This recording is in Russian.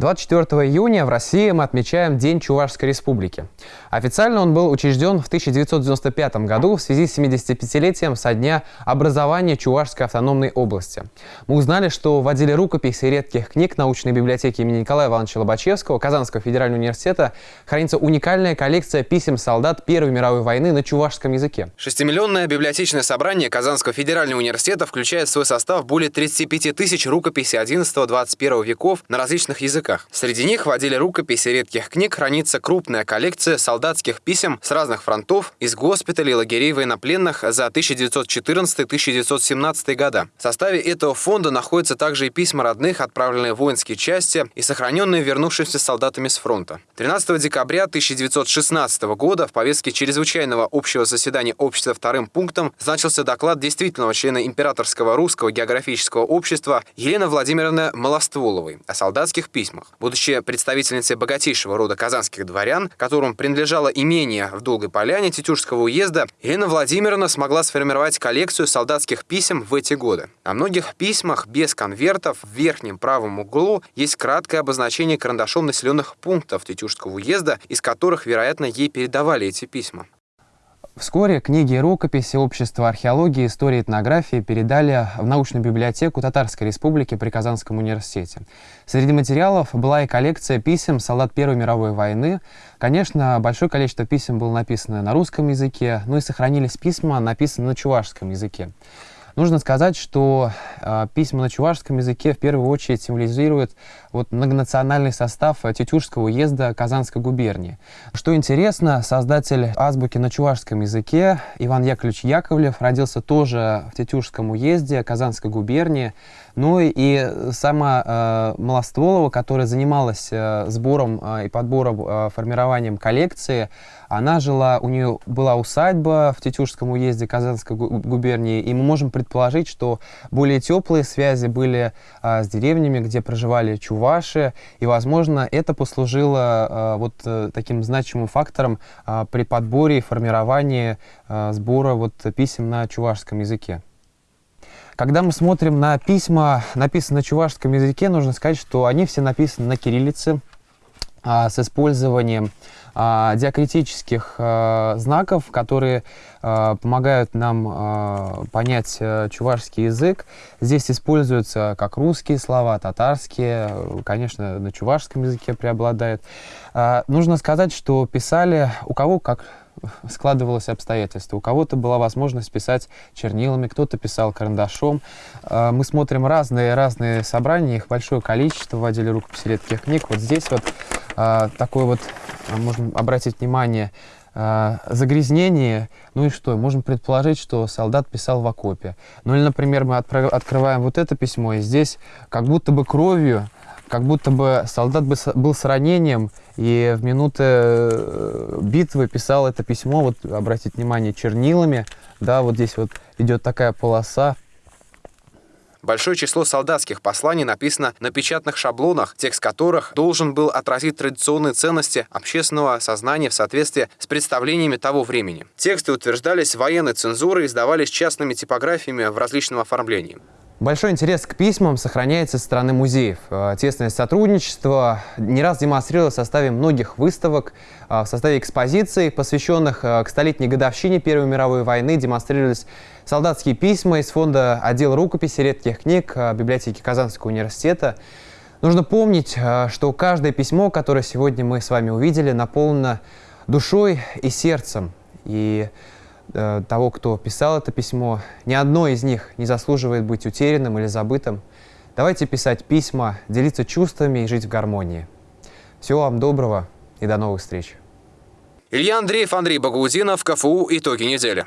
24 июня в России мы отмечаем День Чувашской Республики. Официально он был учрежден в 1995 году в связи с 75-летием со дня образования Чувашской автономной области. Мы узнали, что в отделе рукописей редких книг научной библиотеки имени Николая Ивановича Лобачевского Казанского федерального университета хранится уникальная коллекция писем солдат Первой мировой войны на чувашском языке. Шестимиллионное библиотечное собрание Казанского федерального университета включает в свой состав более 35 тысяч рукописей 11-21 веков на различных языках языках. Среди них в отделе рукописи редких книг хранится крупная коллекция солдатских писем с разных фронтов, из госпиталей, лагерей военнопленных за 1914-1917 года. В составе этого фонда находятся также и письма родных, отправленные в воинские части и сохраненные вернувшимися солдатами с фронта. 13 декабря 1916 года в повестке чрезвычайного общего заседания общества вторым пунктом значился доклад действительного члена Императорского русского географического общества Елены Владимировны Малостволовой о солдатских письмах письмах. Будучи представительницей богатейшего рода казанских дворян, которым принадлежало имение в Долгой Поляне Тетюшского уезда, Елена Владимировна смогла сформировать коллекцию солдатских писем в эти годы. На многих письмах без конвертов в верхнем правом углу есть краткое обозначение карандашом населенных пунктов Тетюшского уезда, из которых, вероятно, ей передавали эти письма. Вскоре книги и рукописи Общества археологии, истории и этнографии передали в научную библиотеку Татарской Республики при Казанском университете. Среди материалов была и коллекция писем солдат Первой мировой войны. Конечно, большое количество писем было написано на русском языке, но и сохранились письма, написанные на чувашском языке. Нужно сказать, что э, письма на чувашском языке в первую очередь символизируют вот, многонациональный состав Тетюшского уезда Казанской губернии. Что интересно, создатель азбуки на чувашском языке Иван Яковлевич Яковлев родился тоже в Тетюшском уезде Казанской губернии. Ну и сама э, Малостволова, которая занималась э, сбором э, и подбором, э, формированием коллекции, она жила, у нее была усадьба в Тетюшском уезде Казанской губернии, и мы можем предположить, что более теплые связи были э, с деревнями, где проживали чуваши, и, возможно, это послужило э, вот э, таким значимым фактором э, при подборе и формировании э, сбора вот, писем на чувашском языке. Когда мы смотрим на письма, написанные на чувашском языке, нужно сказать, что они все написаны на кириллице а, с использованием а, диакритических а, знаков, которые а, помогают нам а, понять а, чувашский язык. Здесь используются как русские слова, татарские, конечно, на чувашском языке преобладает. А, нужно сказать, что писали у кого как складывалось обстоятельства. У кого-то была возможность писать чернилами, кто-то писал карандашом. А, мы смотрим разные-разные собрания, их большое количество в отделе рукописи редких книг. Вот здесь вот а, такое вот, а, можно обратить внимание, загрязнение, ну и что, можем предположить, что солдат писал в окопе. Ну или, например, мы открываем вот это письмо, и здесь как будто бы кровью как будто бы солдат был с ранением, и в минуты э, битвы писал это письмо, вот обратите внимание, чернилами, да, вот здесь вот идет такая полоса, Большое число солдатских посланий написано на печатных шаблонах, текст которых должен был отразить традиционные ценности общественного сознания в соответствии с представлениями того времени. Тексты утверждались военной цензурой и издавались частными типографиями в различном оформлении. Большой интерес к письмам сохраняется со стороны музеев. Э, тесное сотрудничество не раз демонстрировалось в составе многих выставок, э, в составе экспозиций, посвященных э, к столетней годовщине Первой мировой войны, демонстрировались солдатские письма из фонда отдела рукописи редких книг библиотеки Казанского университета. Нужно помнить, что каждое письмо, которое сегодня мы с вами увидели, наполнено душой и сердцем. И Э, того, кто писал это письмо. Ни одно из них не заслуживает быть утерянным или забытым. Давайте писать письма, делиться чувствами и жить в гармонии. Всего вам доброго и до новых встреч. Илья Андреев, Андрей Багаудинов, КФУ «Итоги недели».